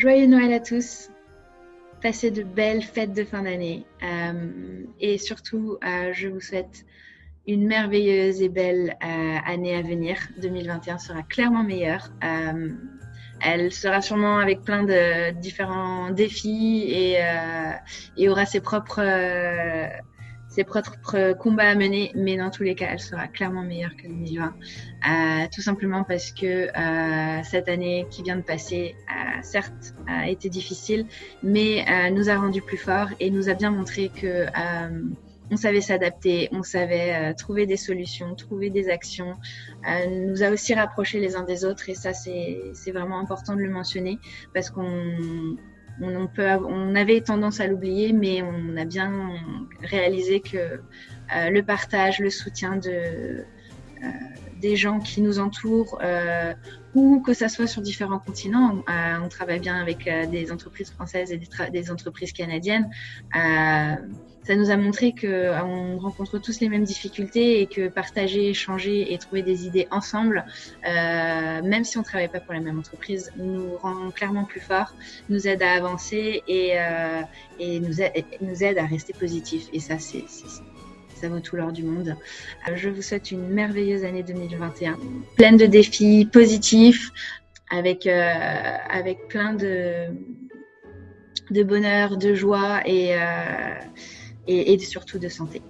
Joyeux Noël à tous. Passez de belles fêtes de fin d'année. Euh, et surtout, euh, je vous souhaite une merveilleuse et belle euh, année à venir. 2021 sera clairement meilleure. elle sera sûrement avec plein de différents défis et, et aura ses propres ses propres combats à mener, mais dans tous les cas, elle sera clairement meilleure que 2020. Euh, tout simplement parce que euh, cette année qui vient de passer, certes, a été difficile, mais euh, nous a rendu plus forts et nous a bien montré que on savait s'adapter, on savait trouver des solutions, trouver des actions, nous a aussi rapprochés les uns des autres et ça c'est vraiment important de le mentionner parce qu'on on, avait tendance à l'oublier, mais on a bien réalisé que euh, le partage, le soutien de, des gens qui nous entourent, euh, ou que ça soit sur différents continents. on travaille bien avec des entreprises françaises et des, entreprises canadiennes ça nous a montré qu'on euh, rencontre tous les mêmes difficultés et que partager, échanger et trouver des idées ensemble, euh, même si on ne travaille pas pour la même entreprise, nous rend clairement plus forts, nous aide à avancer et, euh, et nous, aide, nous aide à rester positif. Et ça, c'est ça vaut tout l'or du monde. Euh, je vous souhaite une merveilleuse année 2021, pleine de défis positifs, avec, euh, plein de, bonheur, de joie et, euh, surtout de santé.